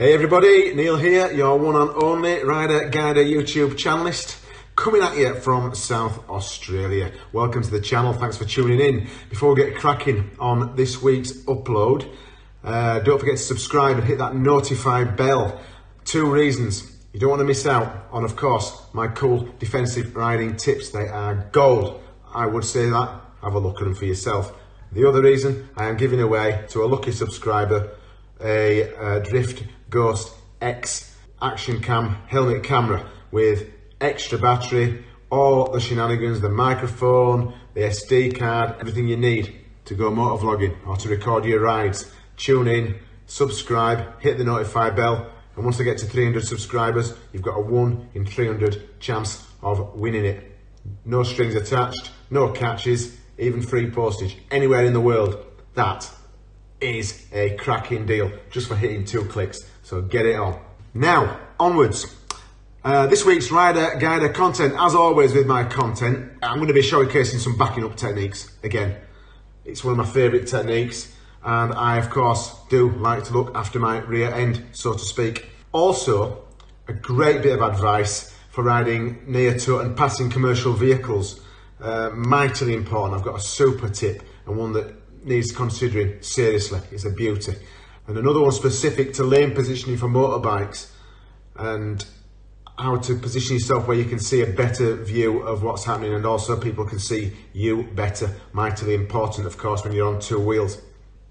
Hey everybody, Neil here, your one and only Rider Guider YouTube channelist, coming at you from South Australia. Welcome to the channel, thanks for tuning in. Before we get cracking on this week's upload, uh, don't forget to subscribe and hit that notify bell. Two reasons. You don't want to miss out on, of course, my cool defensive riding tips. They are gold. I would say that. Have a look at them for yourself. The other reason, I am giving away to a lucky subscriber a, a Drift Ghost X action cam helmet camera with extra battery, all the shenanigans, the microphone, the SD card, everything you need to go motor vlogging or to record your rides. Tune in, subscribe, hit the notify bell, and once I get to 300 subscribers, you've got a 1 in 300 chance of winning it. No strings attached, no catches, even free postage anywhere in the world. That is a cracking deal just for hitting two clicks. So get it on. Now, onwards. Uh, this week's Rider Guider content, as always with my content, I'm going to be showcasing some backing up techniques again. It's one of my favourite techniques and I of course do like to look after my rear end, so to speak. Also, a great bit of advice for riding near to and passing commercial vehicles. Uh, mightily important, I've got a super tip and one that needs considering seriously. It's a beauty. And another one specific to lane positioning for motorbikes and how to position yourself where you can see a better view of what's happening and also people can see you better. Mightily important, of course, when you're on two wheels.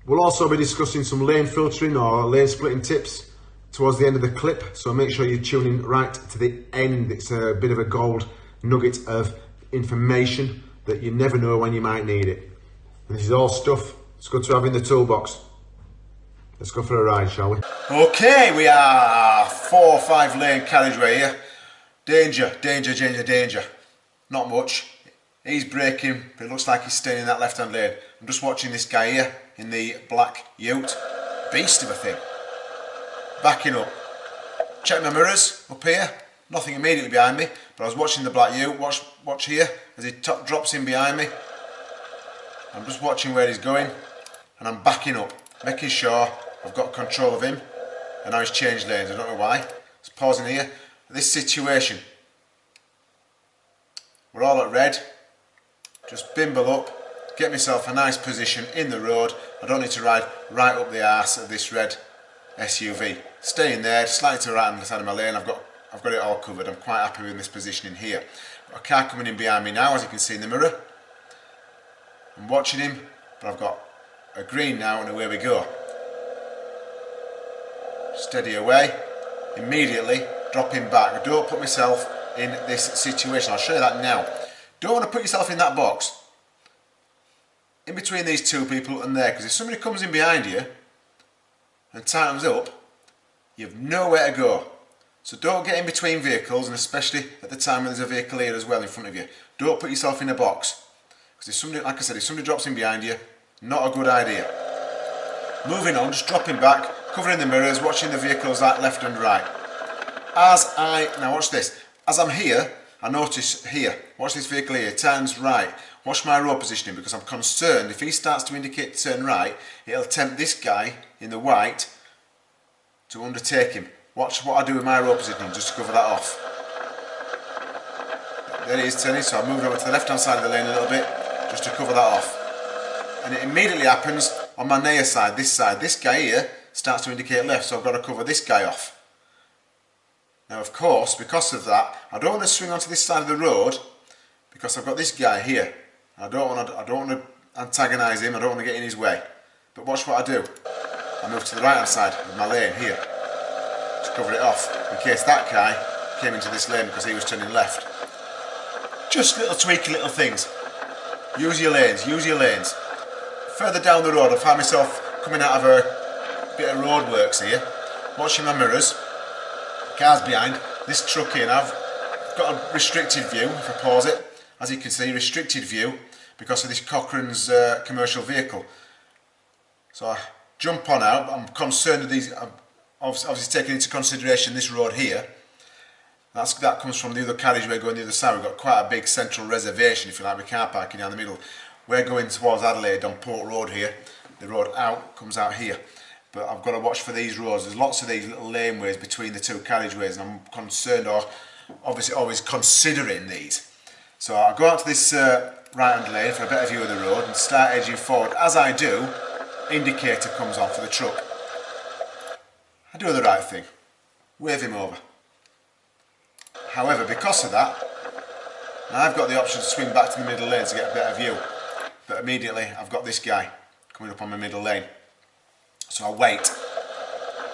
We'll also be discussing some lane filtering or lane splitting tips towards the end of the clip. So make sure you're tuning right to the end. It's a bit of a gold nugget of information that you never know when you might need it. And this is all stuff it's good to have in the toolbox. Let's go for a ride, shall we? Okay, we are four or five lane carriageway here. Danger, danger, danger, danger. Not much. He's braking, but it looks like he's staying in that left-hand lane. I'm just watching this guy here in the black ute. Beast of a thing. Backing up. Check my mirrors up here. Nothing immediately behind me, but I was watching the black ute. Watch, watch here as he top drops in behind me. I'm just watching where he's going and I'm backing up, making sure I've got control of him and now he's changed lanes, I don't know why. Just pausing here. This situation, we're all at red, just bimble up, get myself a nice position in the road. I don't need to ride right up the arse of this red SUV. Staying there, slightly to the right hand side of my lane, I've got I've got it all covered. I'm quite happy with this positioning here. Got a car coming in behind me now, as you can see in the mirror. I'm watching him, but I've got a green now and away we go. Steady away, immediately dropping back. Don't put myself in this situation. I'll show you that now. Don't want to put yourself in that box in between these two people and there because if somebody comes in behind you and tightens up you have nowhere to go so don't get in between vehicles and especially at the time when there's a vehicle here as well in front of you don't put yourself in a box because if somebody, like I said, if somebody drops in behind you, not a good idea. Moving on, just dropping back, covering the mirrors, watching the vehicles like left and right. As I, now watch this, as I'm here, I notice here, watch this vehicle here, turns right. Watch my road positioning because I'm concerned if he starts to indicate turn right, it'll tempt this guy in the white to undertake him. Watch what I do with my road positioning just to cover that off. There he is turning, so I moved over to the left hand side of the lane a little bit, just to cover that off. And it immediately happens on my near side, this side. This guy here starts to indicate left, so I've got to cover this guy off. Now of course, because of that, I don't want to swing onto this side of the road because I've got this guy here. I don't want to, I don't want to antagonise him, I don't want to get in his way. But watch what I do. I move to the right hand side of my lane here to cover it off in case that guy came into this lane because he was turning left. Just little tweaky little things. Use your lanes, use your lanes. Further down the road I find myself coming out of a bit of roadworks here, watching my mirrors, cars behind, this truck in, I've got a restricted view, if I pause it, as you can see, restricted view because of this Cochrane's uh, commercial vehicle. So I jump on out, I'm concerned with these, I'm obviously taking into consideration this road here, that's, that comes from the other carriage. We're going the other side. We've got quite a big central reservation, if you like, with car parking down the middle. We're going towards Adelaide on Port Road here. The road out comes out here. But I've got to watch for these roads. There's lots of these little laneways between the two carriageways and I'm concerned or obviously always considering these. So I'll go out to this uh, right hand lane for a better view of the road and start edging forward. As I do, indicator comes on for the truck. I do the right thing, wave him over. However, because of that, I've got the option to swing back to the middle lane to get a better view. But immediately I've got this guy coming up on my middle lane. So I wait.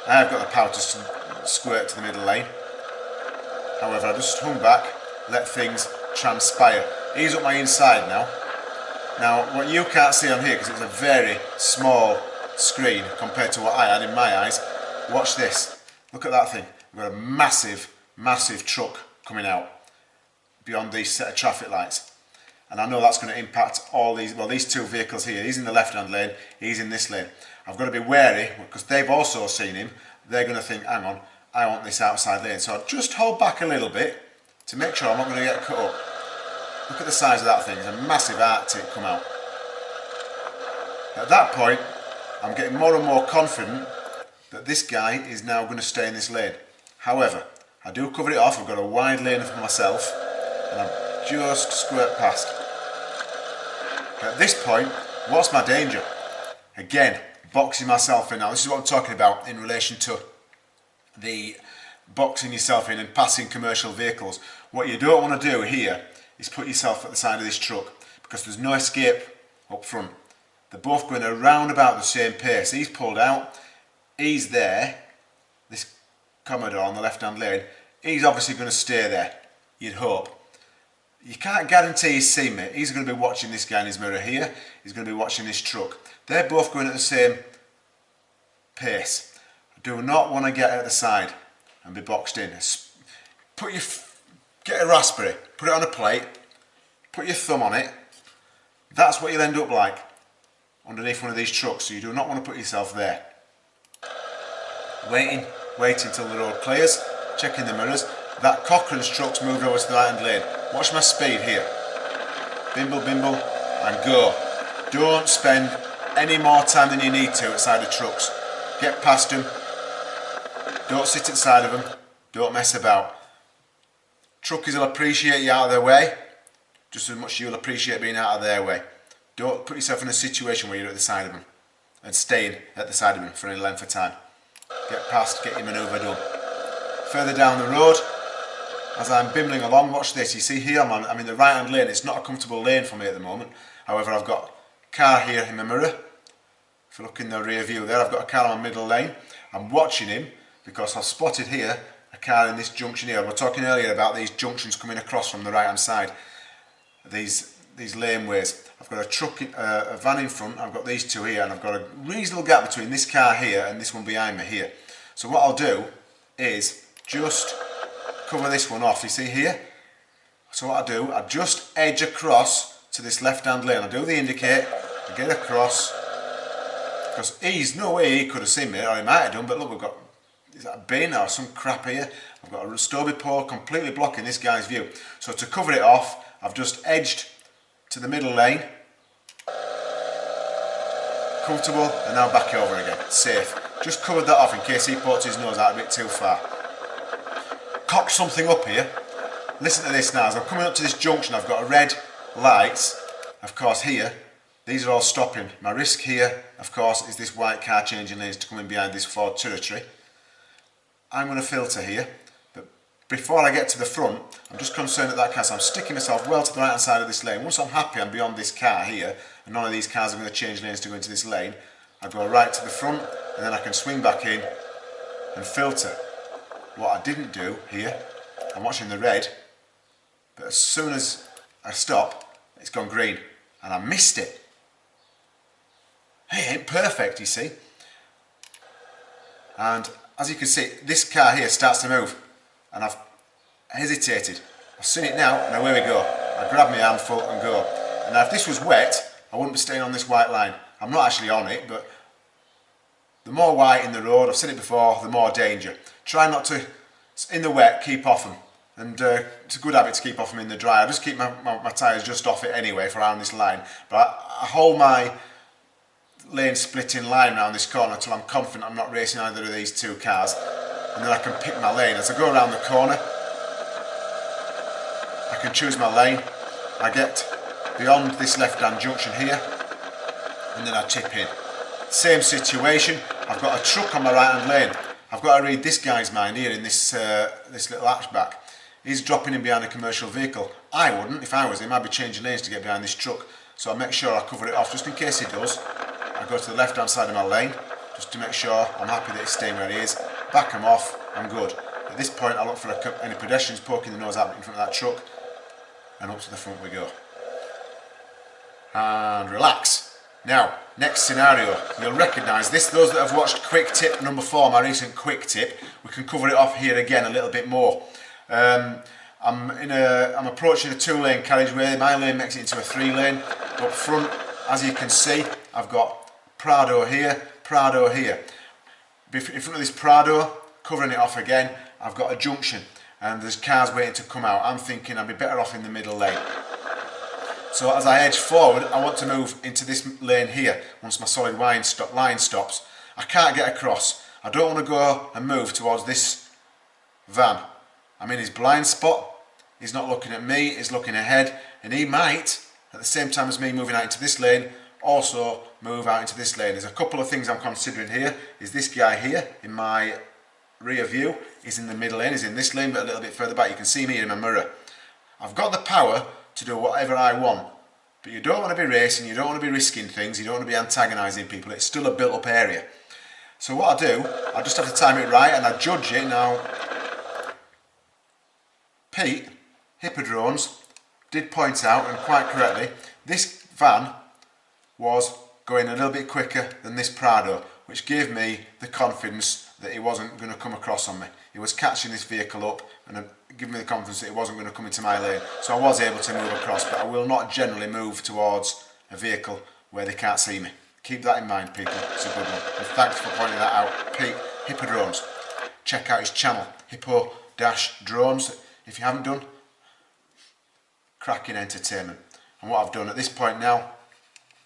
I've got the power to squirt to the middle lane. However, I just hung back, let things transpire. He's up my inside now. Now, what you can't see on here, because it's a very small screen compared to what I had in my eyes, watch this. Look at that thing. We've got a massive, massive truck coming out beyond these set of traffic lights. And I know that's going to impact all these, well, these two vehicles here. He's in the left-hand lane, he's in this lane. I've got to be wary, because they've also seen him. They're going to think, hang on, I want this outside lane. So I'll just hold back a little bit to make sure I'm not going to get cut up. Look at the size of that thing, it's a massive artic come out. At that point, I'm getting more and more confident that this guy is now going to stay in this lane. However, I do cover it off, I've got a wide lane for myself, and I'm just squirt past. At this point, what's my danger? Again, boxing myself in now. This is what I'm talking about in relation to the boxing yourself in and passing commercial vehicles. What you don't want to do here is put yourself at the side of this truck because there's no escape up front. They're both going around about the same pace. He's pulled out, he's there, this Commodore on the left hand lane, he's obviously going to stay there, you'd hope. You can't guarantee he's seen me. He's going to be watching this guy in his mirror here. He's going to be watching this truck. They're both going at the same pace. Do not want to get at the side and be boxed in. Put your, get a raspberry, put it on a plate, put your thumb on it. That's what you'll end up like underneath one of these trucks. So you do not want to put yourself there. Waiting, waiting till the road clears, checking the mirrors. That Cochrane's truck's moved over to the right hand lane. Watch my speed here. Bimble, bimble, and go. Don't spend any more time than you need to outside the trucks. Get past them. Don't sit inside of them. Don't mess about. Truckies will appreciate you out of their way just as much you'll appreciate being out of their way. Don't put yourself in a situation where you're at the side of them and staying at the side of them for any length of time. Get past, get your manoeuvre done. Further down the road, as I'm bimbling along, watch this. You see here, I'm, I'm in the right hand lane. It's not a comfortable lane for me at the moment. However, I've got car here in the mirror. If you look in the rear view there, I've got a car on middle lane. I'm watching him because I've spotted here a car in this junction here. We are talking earlier about these junctions coming across from the right hand side. These these laneways. I've got a truck, uh, a van in front, I've got these two here and I've got a reasonable gap between this car here and this one behind me here. So what I'll do is just cover this one off, you see here? So what I do, I just edge across to this left hand lane. I do the indicate, I get across, because he's no way he could have seen me, or he might have done, but look, we've got is that a bin or some crap here? I've got a Stobie pole completely blocking this guy's view. So to cover it off, I've just edged to the middle lane. Comfortable, and now back over again, safe. Just covered that off in case he pokes his nose out a bit too far cock something up here. Listen to this now, as I'm coming up to this junction, I've got a red lights, of course here, these are all stopping. My risk here, of course, is this white car changing lanes to come in behind this Ford territory. I'm going to filter here, but before I get to the front, I'm just concerned at that car, so I'm sticking myself well to the right hand side of this lane. Once I'm happy I'm beyond this car here, and none of these cars are going to change lanes to go into this lane, I go right to the front, and then I can swing back in and filter. What I didn't do here, I'm watching the red, but as soon as I stop, it's gone green, and I missed it. Hey, it ain't perfect, you see. And as you can see, this car here starts to move, and I've hesitated. I've seen it now, and away we go. I grab my handful and go. And now if this was wet, I wouldn't be staying on this white line. I'm not actually on it, but the more white in the road, I've said it before, the more danger try not to, in the wet, keep off them. And uh, it's a good habit to keep off them in the dry. I just keep my, my, my tyres just off it anyway for around this line. But I, I hold my lane splitting line around this corner until I'm confident I'm not racing either of these two cars and then I can pick my lane. As I go around the corner I can choose my lane. I get beyond this left hand junction here and then I tip in. Same situation, I've got a truck on my right hand lane. I've got to read this guy's mind here in this, uh, this little hatchback. He's dropping in behind a commercial vehicle. I wouldn't, if I was him, I'd be changing lanes to get behind this truck. So I make sure I cover it off just in case he does. I go to the left hand side of my lane just to make sure I'm happy that it's staying where it is. Back him off, I'm good. At this point I look for any pedestrians poking the nose out in front of that truck and up to the front we go. And relax. Now, next scenario, you'll recognise this. Those that have watched Quick Tip number four, my recent Quick Tip, we can cover it off here again a little bit more. Um, I'm in a, I'm approaching a two-lane carriageway. My lane makes it into a three-lane. Up front, as you can see, I've got Prado here, Prado here. In front of this Prado, covering it off again, I've got a junction and there's cars waiting to come out. I'm thinking I'd be better off in the middle lane. So as I edge forward, I want to move into this lane here once my solid line, stop, line stops. I can't get across. I don't want to go and move towards this van. I'm in his blind spot. He's not looking at me, he's looking ahead. And he might, at the same time as me moving out into this lane, also move out into this lane. There's a couple of things I'm considering here. Is this guy here in my rear view is in the middle lane, is in this lane but a little bit further back. You can see me in my mirror. I've got the power to do whatever I want. But you don't want to be racing, you don't want to be risking things, you don't want to be antagonising people. It's still a built up area. So what I do, I just have to time it right and I judge it. Now, Pete, Hippodrones, did point out, and quite correctly, this van was going a little bit quicker than this Prado, which gave me the confidence that he wasn't going to come across on me. He was catching this vehicle up and uh, giving me the confidence that he wasn't going to come into my lane. So I was able to move across, but I will not generally move towards a vehicle where they can't see me. Keep that in mind, people. It's a good one. And thanks for pointing that out. Pete, Hippodrones. Check out his channel, Hippo Dash Drones. If you haven't done, cracking entertainment. And what I've done at this point now,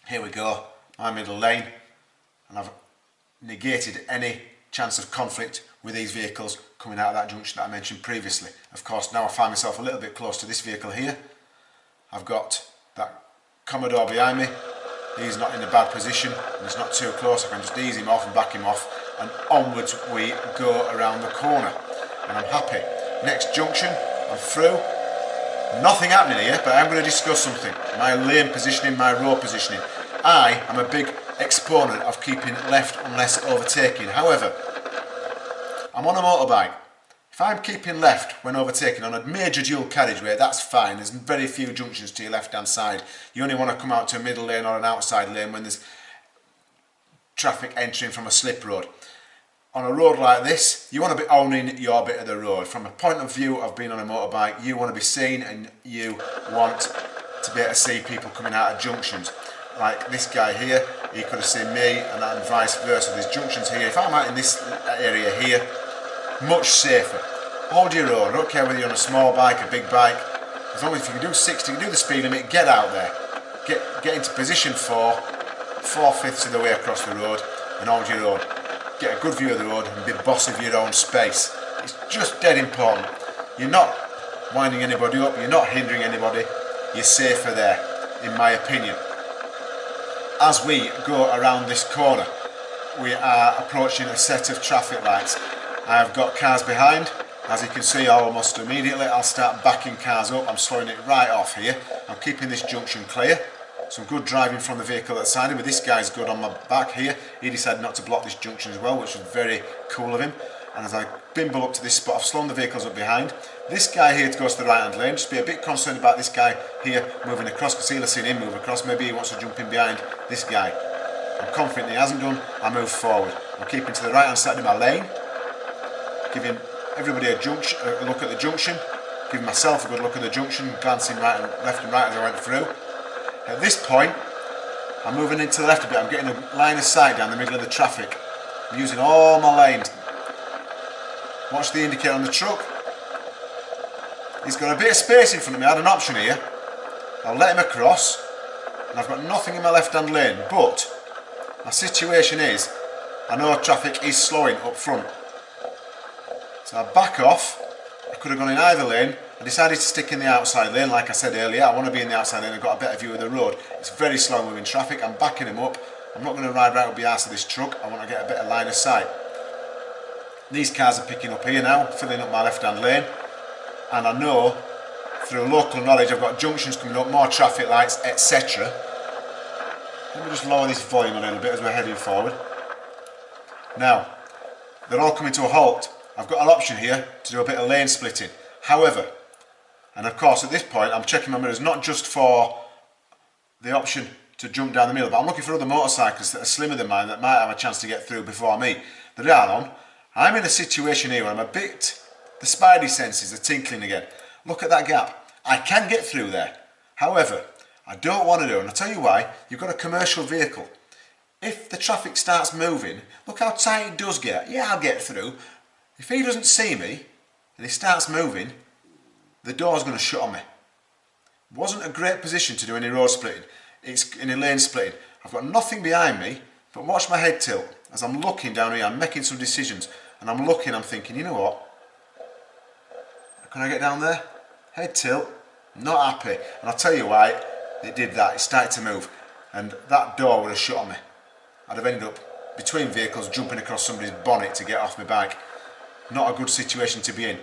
here we go, my middle lane, and I've negated any chance of conflict with these vehicles coming out of that junction that I mentioned previously. Of course, now I find myself a little bit close to this vehicle here. I've got that Commodore behind me. He's not in a bad position and it's not too close. I can just ease him off and back him off and onwards we go around the corner. And I'm happy. Next junction, I'm through. Nothing happening here, but I'm going to discuss something. My lane positioning, my road positioning. I am a big exponent of keeping left unless overtaking. However, I'm on a motorbike. If I'm keeping left when overtaking on a major dual carriageway, that's fine. There's very few junctions to your left hand side. You only want to come out to a middle lane or an outside lane when there's traffic entering from a slip road. On a road like this, you want to be owning your bit of the road. From a point of view of being on a motorbike, you want to be seen and you want to be able to see people coming out of junctions like this guy here, he could have seen me and, and vice versa. There's junctions here. If I'm out in this area here, much safer. Hold your own. I don't care whether you're on a small bike, a big bike. As long as you can do 60, you can do the speed limit, get out there. Get, get into position four, four-fifths of the way across the road and hold your own. Get a good view of the road and be boss of your own space. It's just dead important. You're not winding anybody up, you're not hindering anybody, you're safer there, in my opinion as we go around this corner we are approaching a set of traffic lights. I've got cars behind. As you can see almost immediately I'll start backing cars up. I'm slowing it right off here. I'm keeping this junction clear. Some good driving from the vehicle that's side but this guy's good on my back here. He decided not to block this junction as well which was very cool of him and as I bimble up to this spot I've slowed the vehicles up behind. This guy here goes to the right hand lane just be a bit concerned about this guy here moving across because he'll have seen him move across. Maybe he wants to jump in behind this guy. I'm confident he hasn't done. I move forward. I'm keeping to the right hand side of my lane giving everybody a, junction, a look at the junction giving myself a good look at the junction glancing right and left and right as I went through. At this point I'm moving into the left a bit. I'm getting a line of sight down the middle of the traffic. I'm using all my lanes watch the indicator on the truck He's got a bit of space in front of me. I had an option here. I'll let him across. And I've got nothing in my left hand lane. But My situation is, I know traffic is slowing up front. So I back off, I could have gone in either lane, I decided to stick in the outside lane like I said earlier, I want to be in the outside lane, I've got a better view of the road. It's very slow moving traffic, I'm backing him up, I'm not going to ride right up the arse of this truck, I want to get a better line of sight. These cars are picking up here now, filling up my left hand lane, and I know through local knowledge I've got junctions coming up, more traffic lights, etc. Let me just lower this volume a little bit as we're heading forward. Now, they're all coming to a halt. I've got an option here to do a bit of lane splitting. However, and of course at this point I'm checking my mirrors not just for the option to jump down the middle, but I'm looking for other motorcyclists that are slimmer than mine that might have a chance to get through before me. They are on. I'm in a situation here where I'm a bit, the spidey senses are tinkling again. Look at that gap. I can get through there. However, I don't want to do, and I'll tell you why, you've got a commercial vehicle. If the traffic starts moving, look how tight it does get. Yeah, I'll get through. If he doesn't see me, and he starts moving, the door's going to shut on me. Wasn't a great position to do any road splitting. It's in a lane splitting. I've got nothing behind me, but watch my head tilt. As I'm looking down here, I'm making some decisions, and I'm looking, I'm thinking, you know what? Can I get down there? Head tilt, not happy. And I'll tell you why it did that. It started to move, and that door would have shut on me. I'd have ended up between vehicles jumping across somebody's bonnet to get off my bike. Not a good situation to be in.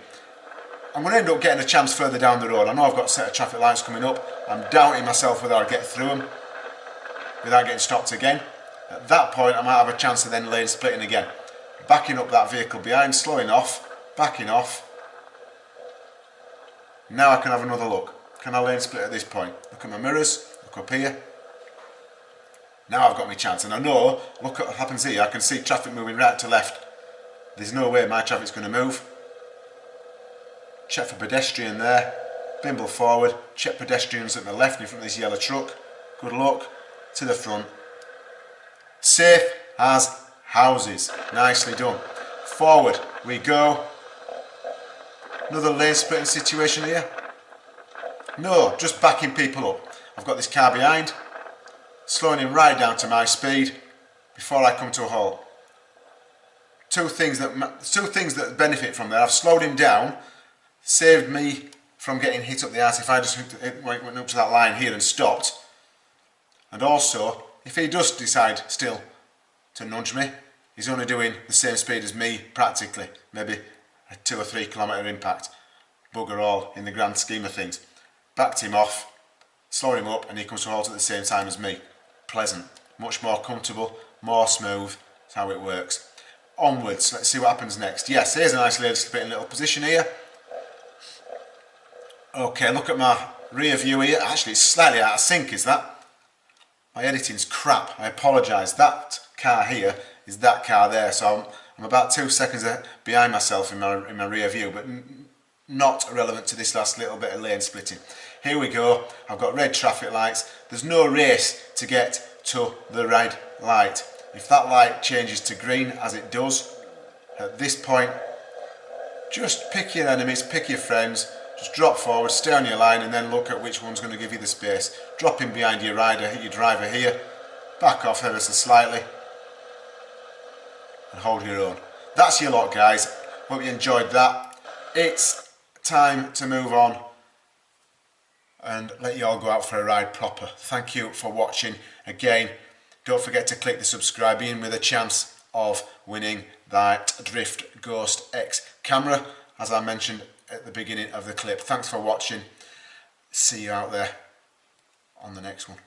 I'm going to end up getting a chance further down the road. I know I've got a set of traffic lights coming up. I'm doubting myself whether I'll get through them without getting stopped again. At that point I might have a chance of then lane splitting again. Backing up that vehicle behind, slowing off, backing off. Now I can have another look. Can I lane split at this point? Look at my mirrors, look up here. Now I've got my chance and I know, look at what happens here, I can see traffic moving right to left. There's no way my traffic's going to move. Check for pedestrian there. Bimble forward, check pedestrians at the left in front of this yellow truck. Good luck. To the front. Safe as houses. Nicely done. Forward we go. Another lane splitting situation here. No, just backing people up. I've got this car behind slowing him right down to my speed before I come to a halt. Two things that two things that benefit from that. I've slowed him down, saved me from getting hit up the arse if I just went up to that line here and stopped. And also, if he does decide still to nudge me, he's only doing the same speed as me practically, maybe a two or three kilometre impact. Bugger all in the grand scheme of things. Backed him off, slowed him up and he comes to a halt at the same time as me pleasant, much more comfortable, more smooth. That's how it works. Onwards, let's see what happens next. Yes, here's a nice little, bit, little position here. Okay, look at my rear view here. Actually, it's slightly out of sync, is that? My editing's crap. I apologise. That car here is that car there. So I'm, I'm about two seconds behind myself in my, in my rear view, but not relevant to this last little bit of lane splitting. Here we go, I've got red traffic lights. There's no race to get to the red light. If that light changes to green, as it does, at this point, just pick your enemies, pick your friends, just drop forward, stay on your line and then look at which one's going to give you the space. Drop in behind your rider, hit your driver here, back off ever so slightly and hold your own. That's your lot guys, hope you enjoyed that. It's time to move on and let you all go out for a ride proper. Thank you for watching. Again, don't forget to click the subscribe in with a chance of winning that Drift Ghost X camera, as I mentioned at the beginning of the clip. Thanks for watching. See you out there on the next one.